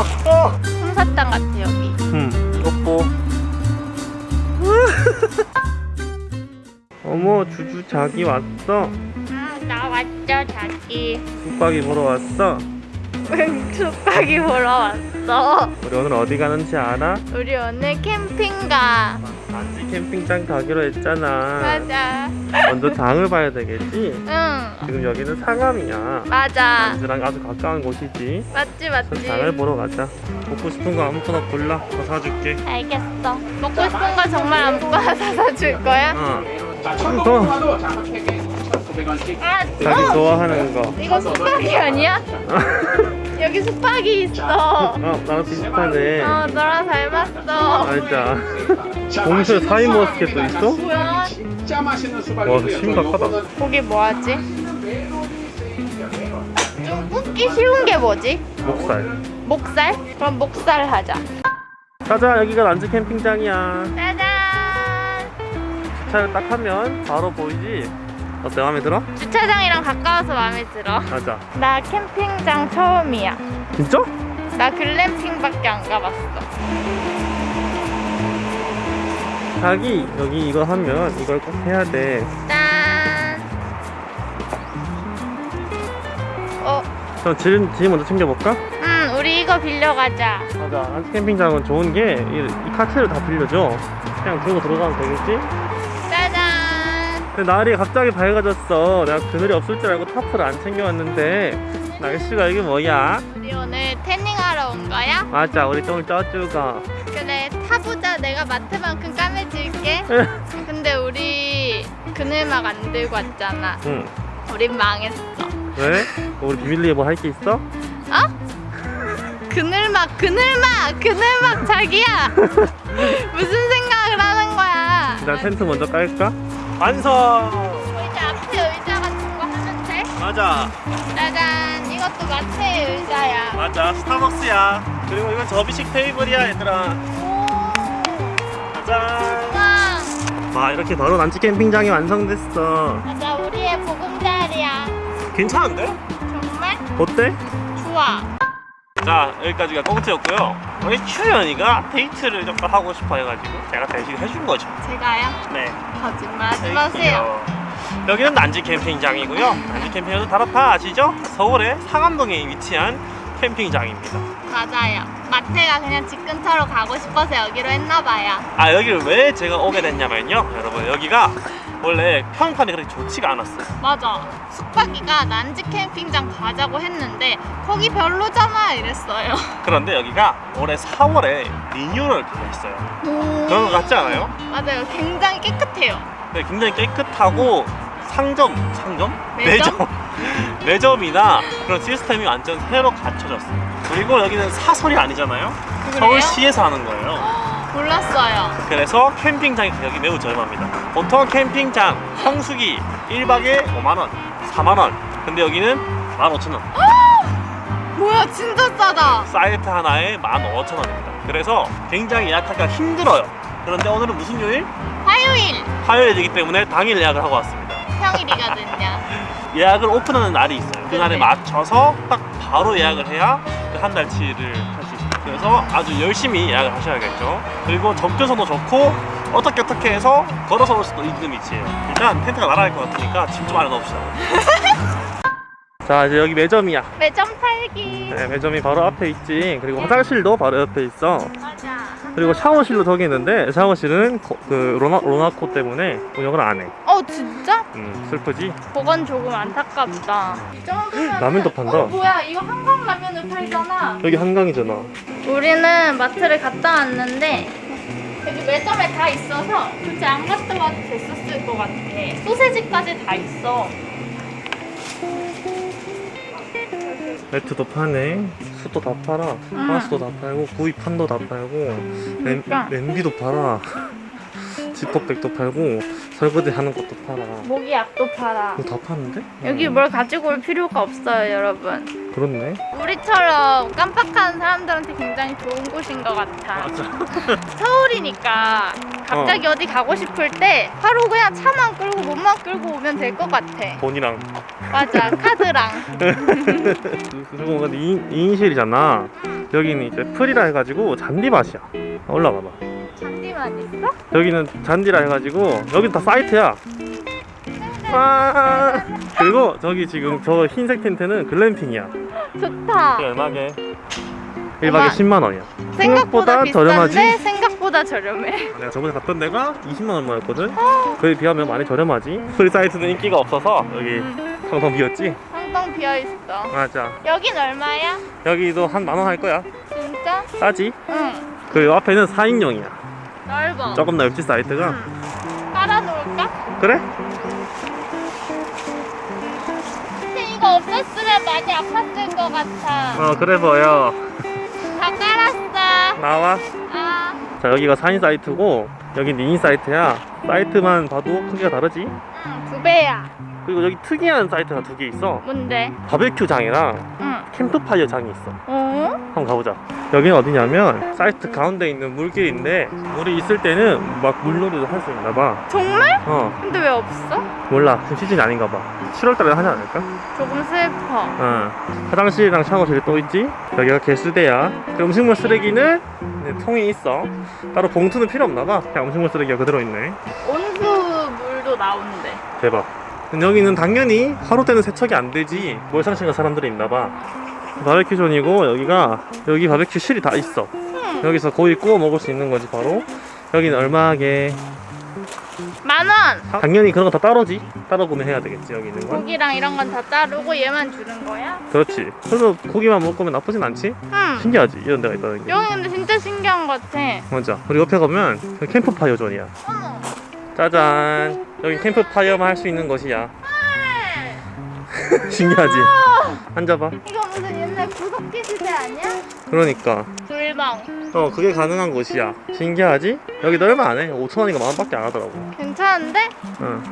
어. 솜사탕 같아 여기. 음, 이것 보. 어머, 주주 자기 왔어. 아, 나 왔죠 자기. 숙박이 보러 왔어. 숙박이 보러 왔어. 우리 오늘 어디 가는지 알아? 우리 오늘 캠핑 가. 안지 캠핑장 가기로 했잖아. 맞아. 먼저 장을 봐야 되겠지? 응. 지금 여기는 상암이야. 맞아. 안지랑 아주 가까운 곳이지. 맞지 맞지. 장을 보러 가자. 먹고 싶은 거 아무거나 골라. 더 사줄게. 알겠어. 먹고 싶은 거 정말 아무거나 사다 줄 거야? 어. 자, 더. 천국만도 장갑 3개 1,900원씩. 아, 자기 어? 좋아하는 거. 이거 숙박이 아니야? 여기 숙박이 있어. 어, 나랑 비슷하네. 어, 너랑 닮았어. 알자. 맛있는 사인 수박이 머스켓도. 있어? 뭐야? 진짜 맛있는 와, 수박이고요. 심각하다. 고기 뭐 하지? 좀 굽기 쉬운 게 뭐지? 목살. 목살? 그럼 목살 하자. 가자, 여기가 란지 캠핑장이야. 짜잔! 주차를 딱 하면 바로 보이지? 어때, 마음에 들어? 주차장이랑 가까워서 마음에 들어. 가자. 나 캠핑장 처음이야. 진짜? 나 글램핑밖에 안 가봤어. 자기, 여기 이거 하면 이걸 꼭 해야 돼. 짠! 어, 그럼 짐, 짐 먼저 챙겨볼까? 음, 우리 이거 빌려가자. 맞아. 캠핑장은 좋은 게 이 카트를 다 빌려줘. 그냥 들고 들어가면 되겠지? 날이 갑자기 밝아졌어. 내가 그늘이 없을 줄 알고 타프를 안 챙겨왔는데 날씨가 이게 뭐야? 우리 오늘 태닝하러 온 거야? 맞아, 우리 똥을 쪄주가. 그래, 타보자. 내가 마트만큼 까매질게. 근데 우리 그늘막 안 들고 왔잖아. 응. 우린 망했어. 왜? 우리 비밀리에 뭐 할 게 있어? 어? 그늘막, 그늘막, 그늘막 자기야. 무슨 생각을 하는 거야? 일단 텐트 먼저 깔까? 완성! 의자 앞에 의자 같은 거 하면 돼? 맞아, 짜잔, 이것도 마트의 의자야. 맞아. 스타벅스야. 그리고 이건 접이식 테이블이야, 얘들아. 오, 짜잔. 와, 와, 이렇게 바로 난치 캠핑장이 완성됐어. 맞아, 우리의 보금자리야. 괜찮은데? 정말 어때? 좋아. 자, 여기까지가 꽁트였고요. 우리 추연이가 데이트를 좀 하고 싶어 해가지고 제가 대신 해준 거죠. 제가요? 네. 거짓말 하지 마세요. 여기는 난지 캠핑장이고요. 난지 캠핑장은 다라파 아시죠? 서울의 상암동에 위치한 캠핑장입니다. 맞아요. 마트가 그냥 집 근처로 가고 싶어서 여기로 했나봐요. 아 여기를 왜 제가 오게 됐냐면요, 여러분 여기가 원래 평판이 그렇게 좋지가 않았어요. 맞아. 숙박이가 난지 캠핑장 가자고 했는데 거기 별로잖아 이랬어요. 그런데 여기가 올해 4월에 리뉴얼을 했어요. 그런 것 같지 않아요? 맞아요. 굉장히 깨끗해요. 네, 굉장히 깨끗하고 상점, 상점? 매점? 매점 이나 그런 시스템이 완전 새로 갖춰졌어요. 그리고 여기는 사설이 아니잖아요. 그래요? 서울시에서 하는 거예요. 몰랐어요. 그래서 캠핑장의 가격이 매우 저렴합니다. 보통 캠핑장 성수기 1박에 5만원, 4만원. 근데 여기는 15,000원. 뭐야 진짜 싸다. 사이트 하나에 15,000원입니다. 그래서 굉장히 예약하기가 힘들어요. 그런데 오늘은 무슨 요일? 화요일 화요일이기 때문에 당일 예약을 하고 왔습니다. 평일이거든요. 예약을 오픈하는 날이 있어요. 그날에 네. 맞춰서 딱 바로 예약을 해야 그 한 달치를 할 수 있어요. 그래서 아주 열심히 예약을 하셔야겠죠. 그리고 접근성도 좋고 어떻게 어떻게 해서 걸어서 올 수도 있는 위치예요. 일단 텐트가 날아갈 것 같으니까 짐 좀 안에 넣읍시다. 자 이제 여기 매점이야. 매점 살기. 네, 매점이 바로 앞에 있지. 그리고 화장실도 바로 옆에 있어. 맞아. 그리고 샤워실도 저기 있는데 샤워실은 거- 그 로나, 로나코 때문에 운영을 안 해. 어 진짜? 음, 슬프지? 그건 조금 안타깝다. 라면도 판다. 어, 뭐야 이거 한강 라면을 팔잖아. 여기 한강이잖아. 우리는 마트를 갔다 왔는데 여기 매점에 다 있어서 굳이 안 갔다 와도 됐었을 것 같아. 소세지까지 다 있어. 매트도 파네. 숯도 다 팔아. 가스도 다 팔고 구이 판도 다 팔고 냄, 그러니까. 냄비도 팔아. 지퍼백도 팔고 설거지 하는 것도 팔아. 모기약도 팔아. 이거 다 파는데? 여기 뭐- 뭘 가지고 올 필요가 없어요, 여러분. 그렇네. 우리처럼 깜빡한 사람들한테 굉장히 좋은 곳인 것 같아. 맞아. 서울이니까 갑자기 어. 디 가고 싶을 때 바로 그냥 차만 끌고 몸만 끌고 오면 될 것 같아. 돈이랑. 맞아, 카드랑. 그리고 근데 2인, 2인실이잖아. 여기는 이제 풀이라 해가지고 잔디밭이야. 올라가봐. 잔디만 있어? 여기는 잔디라 해가지고 여기 다 사이트야. 와. 그리고 저기 지금 저 흰색 텐트는 글램핑이야. 좋다. 얼마게? 1박에 얼마? 10만 원이야. 생각보다 비싼데 저렴하지? 생각보다 저렴해. 내가 저번에 갔던 데가 20만 얼마였거든. 그에 비하면 많이 저렴하지. free site는 인기가 없어서 여기 텅텅 비었지. 텅텅 비어 있어. 맞아. 여긴 얼마야? 여기도 한 만원 할 거야. 진짜? 싸지? 응. 그 앞에는 4인용이야. 넓어. 조금 넓지 사이트가. 깔아놓을까? 그래? 근데 이거 없었으면 많이 아팠을 것 같아. 어 그래 보여. 다 깔았어. 나와. 아, 자 여기가 4인 사이트고 여기 2인 사이트야. 사이트만 봐도 크기가 다르지? 응, 두 배야. 그리고 여기 특이한 사이트가 두 개 있어. 뭔데? 바베큐장이랑 응. 캠프파이어 장이 있어. 어? 한번 가보자. 여기는 어디냐면 사이트 가운데 있는 물길인데 물이 있을 때는 막 물놀이도 할 수 있나 봐. 정말? 어 근데 왜 없어? 몰라. 지금 시즌이 아닌가 봐. 7월달에 하지 않을까? 조금 슬퍼. 어. 화장실이랑 샤워실이 또 있지. 여기가 개수대야. 그 음식물 쓰레기는 네, 통이 있어. 따로 봉투는 필요 없나 봐. 그냥 음식물 쓰레기가 그대로 있네. 온수 물도 나오는데. 대박. 여기는 당연히 하루 때는 세척이 안 되지. 몰상식한 사람들이 있나 봐. 바베큐 존이고 여기가 여기 바베큐 실이 다 있어. 응. 여기서 고기 구워 먹을 수 있는 거지 바로. 여기는 얼마게? 만 원. 당연히 그런 거 다 따로지. 따로 구매해야 되겠지 여기 있는 건. 고기랑 이런 건 다 따르고 얘만 주는 거야? 그렇지. 그래서 고기만 먹으면 나쁘진 않지. 응. 신기하지 이런 데가 있다는 게. 여기 근데 진짜 신기한 것 같아. 맞아. 우리 옆에 가면 그 캠프파이어 존이야. 어머. 짜잔. 여기 캠프파이어만 할 수 있는 곳이야. 헐. 신기하지. 앉아봐. 이거 무슨 옛날 구석기 시대 아니야? 그러니까. 불방. 어 그게 가능한 곳이야. 신기하지? 여기도 얼마 안 해. 5천 원인가 만 원밖에 안 하더라고. 괜찮은데? 응.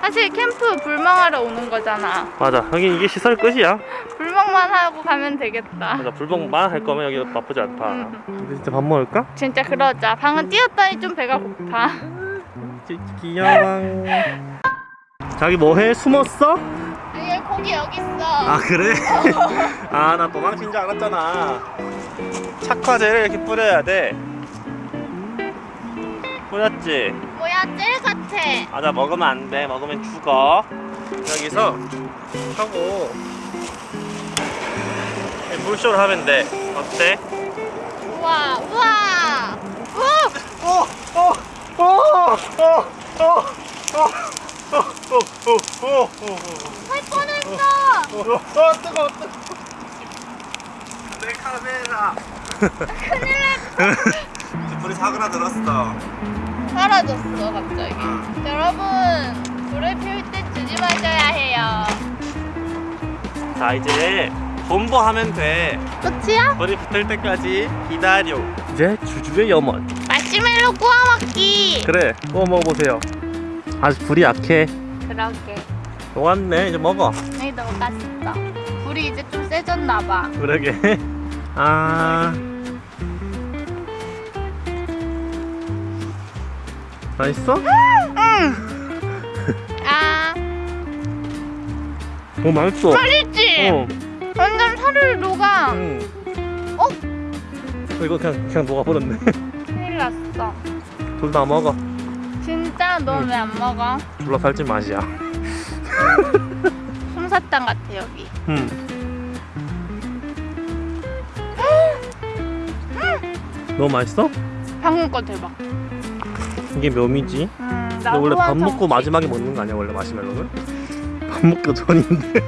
사실 캠프 불멍하러 오는 거잖아. 맞아. 여기 이게 시설 끝이야. 불멍만 하고 가면 되겠다. 맞아. 불멍만 할 거면 여기 나쁘지 않다. 응. 근데 진짜 밥 먹을까? 진짜 그러자. 방금 뛰었더니 좀 배가 고파. 귀- 귀여워. 자기 뭐해? 숨었어? 아니 고기 여기 있어. 아 그래? 아 나 도망친 줄 알았잖아 착화제를 이렇게 뿌려야 돼 뿌렸지? 뭐야 젤 같아. 맞아 먹으면 안돼 먹으면 죽어 여기서 하고 이 물쇼를 하면 돼 어때? 우와 우와. 우! 어! 어! 어! 어! 어! 어! 어! 어! 어! 할 뻔했어. 어! 어! 뜨거워 뜨거워 내 카메라 큰일 났. 불이 사그라들었어 사라졌어 갑자기. 여러분 불을 피울 때 마셔야 해요. 자 이제 본보하면 돼 끝이야? 불이 붙을 때까지 기다려 이제 주주의 염원 마시멜로 구워 먹기. 그래 구워 먹어보세요 아직 불이 약해 그러게. 녹았네 이제 먹어 여기 녹았어. 불이 이제 좀 세졌나 봐. 그러게 아 맛있어? 아어 맛있어 맛있지? 어. 완전 살을 녹아. 응. 어? 어, 이거 그냥 그냥 녹아버렸네. 둘 다 먹어 진짜 너 왜 안 먹어? 둘러 살찐 맛이야 솜사탕 같아 여기. 음. 너무 맛있어? 방금 거 대박. 이게 묘미지 음, 근데 원래 밥 먹고 마지막에 먹는 거 아니야 원래 마시멜로는? 밥 먹기 전인데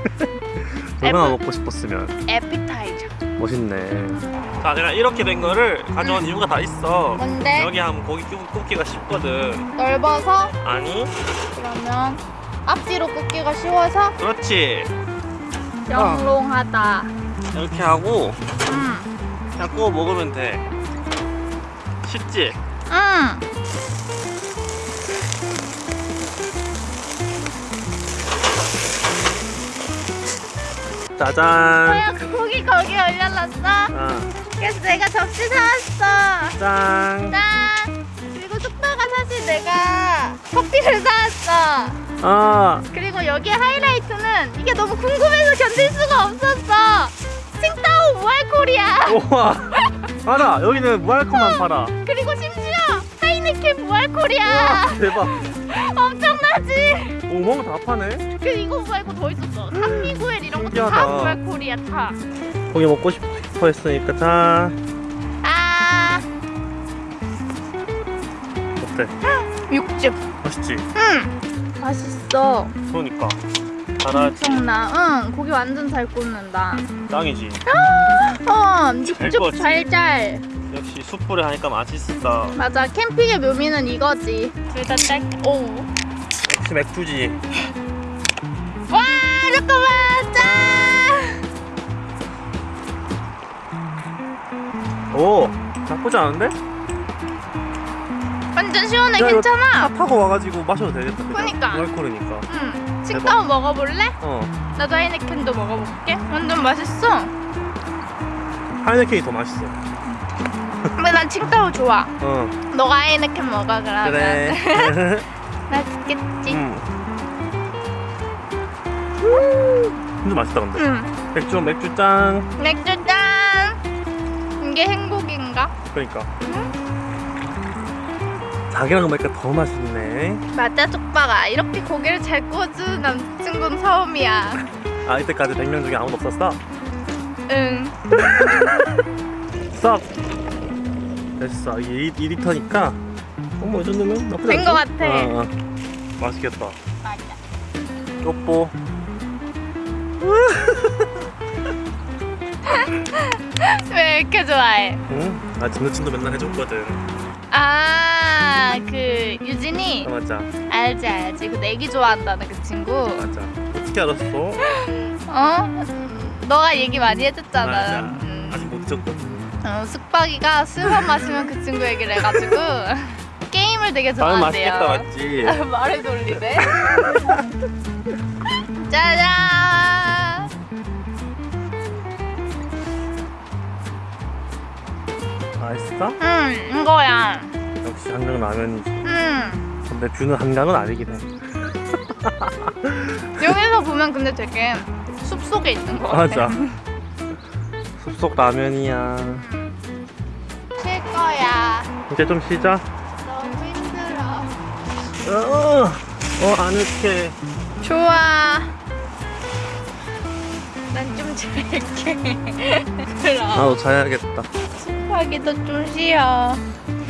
얼마나 먹고 싶었으면 에피타이저. 멋있네 자 내가 이렇게 된 거를 가져온 응. 이유가 다 있어 뭔데? 여기 하면 고기 굽기가 쉽거든 넓어서? 아니 그러면 앞뒤로 굽기가 쉬워서? 그렇지 영롱하다 어. 이렇게 하고 응. 그냥 구워 먹으면 돼 쉽지? 응 짜잔. 뭐야 고기 거기 올려놨어? 어. 그래서 내가 접시 사왔어. 짠. 짠. 그리고 숙박가 사실 내가 커피를 사왔어. 아, 그리고 여기에 하이라이트는 이게 너무 궁금해서 견딜 수가 없었어. 칭따오 무알콜이야. 우와. 알아. 여기는 무알콜만 팔아. 그리고 심지어 하이네켄 무알콜이야. 대박. 엄청나지? 오멍 다 파네. 그 이거 말고 더 있었어. 산미구엘 이런 것도 다 신기하다. 무알콜이야 다. 고기 먹고 싶어 했으니까 자. 아 어때? 육즙. 맛있지? 응. 맛있어. 그러니까. 잘하지. 엄청나. 응. 고기 완전 잘 굽는다. 짱이지. 어, 육즙? 잘잘. 역시 숯불에 하니까 맛있어. 맞아. 캠핑의 묘미는 이거지. 둘 다 짤. 오. 역시 맥주지. 오, 나쁘지 않은데? 완전 시원해. 야, 괜찮아. 차 타고 와가지고 마셔도 되겠다. 그러니까. 무알콜이니까. 응. 식당 먹어볼래? 어. 나도 하이네켄도 먹어볼게. 완전 맛있어. 하이네켄이 더 맛있어. 근데 난 칭따오 좋아. 어. 너가 하이네켄 먹어 그러면. 그래. 맛있겠지. 음. 근데 맛있다 근데. 응. 맥주 맥주 짠. 맥주 짠. 이게 행 복인가? 그러니까. 자기랑 먹으니까 더 맛있네. 맞아 쪽박아. 이렇게 고기를 잘 구워주는 남친구는 처음이야. 아 이때까지 100명 중에 아무도 없었어? 응. 썩. 됐어. 이게 2 리터니까 어머 이 정도면 나쁘지 된거? 같아. 어, 어. 맛있겠다. 맞아. 쪽보. 왜 이렇게 좋아해? 응? 아 진우친도 맨날 해줬거든. 아, 그 유진이 아 맞아. 알지 알지. 그 내기 좋아한다는 그 친구. 맞아. 어떻게 알았어? 어? 너가 얘기 많이 해줬잖아. 맞아. 음. 아직 못 잊었거든. 어, 숙박이가 술만 마시면 그 친구 얘기를 해가지고 게임을 되게 말 좋아한대요. 맛있겠다 맞지? 말을 돌리네. 짜잔. 맛있어? 응, 이거야. 역시 한강 라면이지. 응. 근데 뷰는 한강은 아니긴 해. 여기서 보면 근데 되게 숲 속에 있는 것 같아. 맞아. 숲속 라면이야. 쉴 거야. 이제 좀 쉬자. 너무 힘들어. 어, 어 아늑해. 좋아. 난 좀 잘게. 그럼. 나도 자야겠다. 숲하기도 좀 쉬어.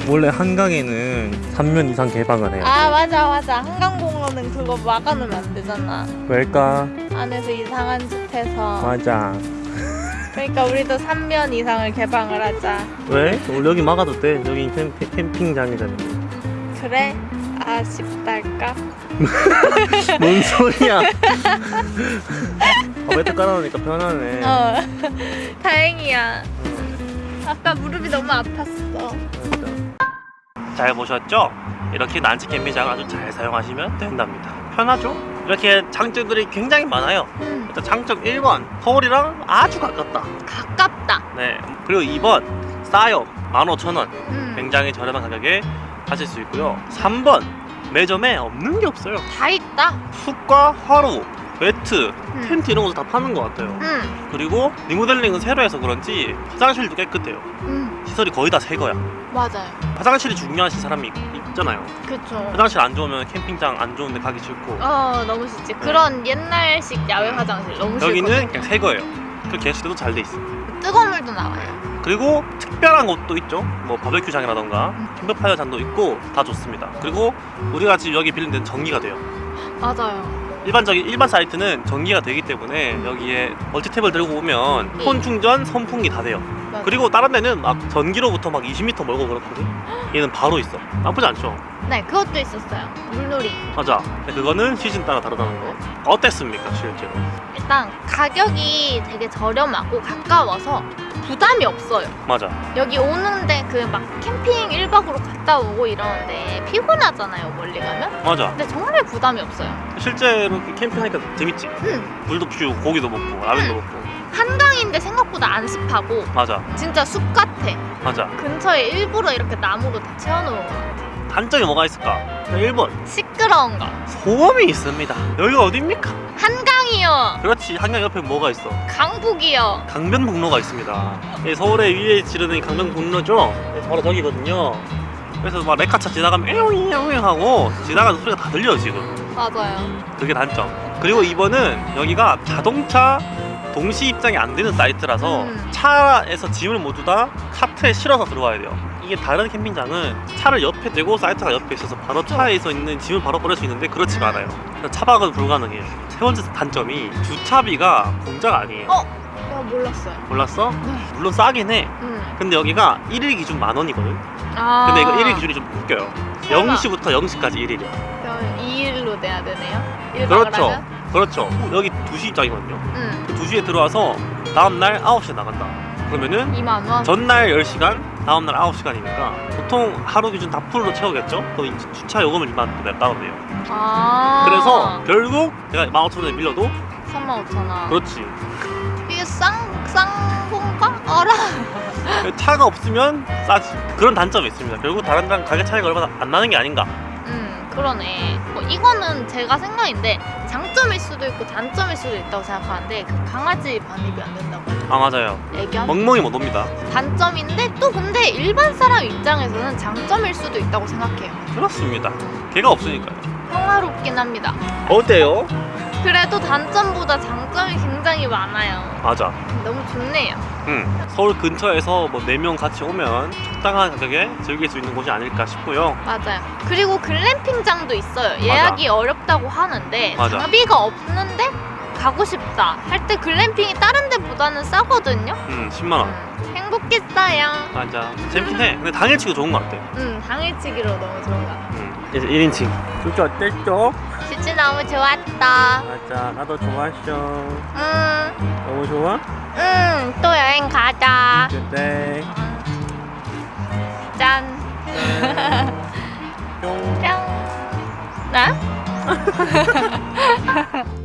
원래 한강에는 3년 이상 개방을 해요. 아 맞아 맞아. 한강공원은 그거 막아놓으면 안 되잖아. 왜일까? 안에서 이상한 짓 해서. 맞아. 그러니까 우리도 3년 이상을 개방을 하자. 왜? 원래 여기 막아도 돼. 여기 캠, 캠핑장이잖아. 그래? 아쉽달까? 뭔 소리야? 어, 매트 깔아놓으니까 편하네. 어. 다행이야. 어, 아까 무릎이 너무 아팠어. 잘 보셨죠? 이렇게 난치 캠핑장을 아주 잘 사용하시면 된답니다. 편하죠? 이렇게 장점들이 굉장히 많아요. 음, 일단 장점 1번 서울이랑 아주 가깝다. 가깝다. 네. 그리고 2번 싸요. 15,000원. 음, 굉장히 저렴한 가격에 하실 수 있고요. 3번 매점에 없는 게 없어요. 다 있다. 숯과 화로, 매트, 음. 텐트 이런 것도 다 파는 것 같아요. 음, 그리고 리모델링은 새로 해서 그런지 화장실도 깨끗해요. 음, 시설이 거의 다 새 거야. 맞아요. 화장실이 중요하신 사람이 있- 있잖아요. 그쵸. 화장실 안 좋으면 캠핑장 안 좋은데 가기 싫고 어, 너무 싫지. 그런 옛날식 야외 화장실 너무 싫거든. 여기는 그냥 새 거예요. 그 게시대도 잘 돼 있어. 뜨거운 물도 나와요. 그리고 특별한 곳도 있죠. 뭐 바베큐장이라던가 음. 캠프파이어장도 있고 다 좋습니다. 그리고 우리가 지금 여기 빌린 데는 전기가 돼요. 맞아요. 일반적인 일반 사이트는 전기가 되기 때문에 여기에 멀티탭을 들고 오면 네. 폰 충전, 선풍기 다 돼요. 맞아. 그리고 다른 데는 막 전기로부터 막 20m 멀고 그렇거든. 얘는 바로 있어. 나쁘지 않죠? 네, 그것도 있었어요. 물놀이. 맞아. 그거는 시즌 따라 다르다는 거. 어땠습니까, 실제로? 일단 가격이 되게 저렴하고 가까워서 부담이 없어요. 맞아. 여기 오는데 그 막 캠핑 1박으로 갔다 오고 이러는데 피곤하잖아요, 멀리 가면. 맞아. 근데 정말 부담이 없어요. 실제로 이렇게 캠핑하니까 재밌지. 음, 물도 피우고 고기도 먹고 라면도 먹고. 한강인데 생각보다 안 습하고 맞아. 진짜 숲 같아. 맞아. 근처에 일부러 이렇게 나무로 다 채워놓은 것 같아. 단점이 뭐가 있을까? 1번 시끄러운 거. 소음이 있습니다. 여기가 어딥니까? 한강이요. 그렇지 한강 옆에 뭐가 있어? 강북이요. 강변북로가 있습니다. 이 서울의 위에 지르는 이 강변북로죠. 네, 바로 저기거든요. 그래서 막 레카차 지나가면 에용에용 하고 지나가는 소리가 다 들려 지금. 맞아요. 그게 단점. 그리고 이번은 여기가 자동차 동시 입장이 안 되는 사이트라서 음. 차에서 짐을 모두 다 카트에 실어서 들어와야 돼요. 이게 다른 캠핑장은 차를 옆에 대고 사이트가 옆에 있어서 바로 차에서 있는 짐을 바로 버릴 수 있는데 그렇지가 않아요. 그래서 차박은 불가능해요. 세 번째 단점이 주차비가 공짜가 아니에요. 어? 야, 몰랐어요. 몰랐어? 네. 물론 싸긴 해. 음. 근데 여기가 1일 기준 만 원이거든. 아. 근데 이거 1일 기준이 좀 웃겨요. 설마. 0시부터 0시까지 1일이야. 그럼 2일로 내야 되네요? 1박을 그렇죠. 하면? 그렇죠. 여기 2시 입장이거든요. 응. 2시에 들어와서 다음날 9시에 나간다. 그러면은 2만 원? 전날 10시간, 다음날 9시간이니까 보통 하루 기준 다 풀로 채우겠죠? 그럼 이 주차 요금을 2만 원 내가 따로 내요. 아. 그래서 결국 내가 15,000원에 빌려도 3만 5천 원. 그렇지. 이게 쌍, 쌍봉가? 어라? 차가 없으면 싸지. 그런 단점이 있습니다. 결국 다른 데랑 가격 차이가 얼마 안 나는 게 아닌가. 음, 그러네. 뭐 이거는 제가 생각인데 장점일 수도 있고 단점일 수도 있다고 생각하는데 그 강아지 반입이 안 된다고. 아 맞아요. 애견? 멍멍이 못 옵니다. 단점인데 또 근데 일반 사람 입장에서는 장점일 수도 있다고 생각해요. 그렇습니다. 걔가 없으니까요. 평화롭긴 합니다. 어때요? 그래도 단점보다 장점이 굉장히 많아요. 맞아. 너무 좋네요. 응. 서울 근처에서 뭐 4명 같이 오면 적당한 가격에 즐길 수 있는 곳이 아닐까 싶고요. 맞아요. 그리고 글램핑장도 있어요. 예약이 어렵다고 하는데 맞아. 장비가 없는데 가고 싶다 할 때 글램핑이 다른 데보다는 싸거든요. 응, 10만원. 음, 행복했어요. 맞아. 재밌긴 해. 근데 당일치기 좋은 것 같아. 음, 당일치기로 너무 좋은 것 같아. 응. 이제 1인칭. 진짜 어땠죠? 진짜 너무 좋았다. 맞아. 나도 좋았어. 음, 너무 좋아? 음, 또 여행 가자. 그때. 짠. 뿅. 짠. 나?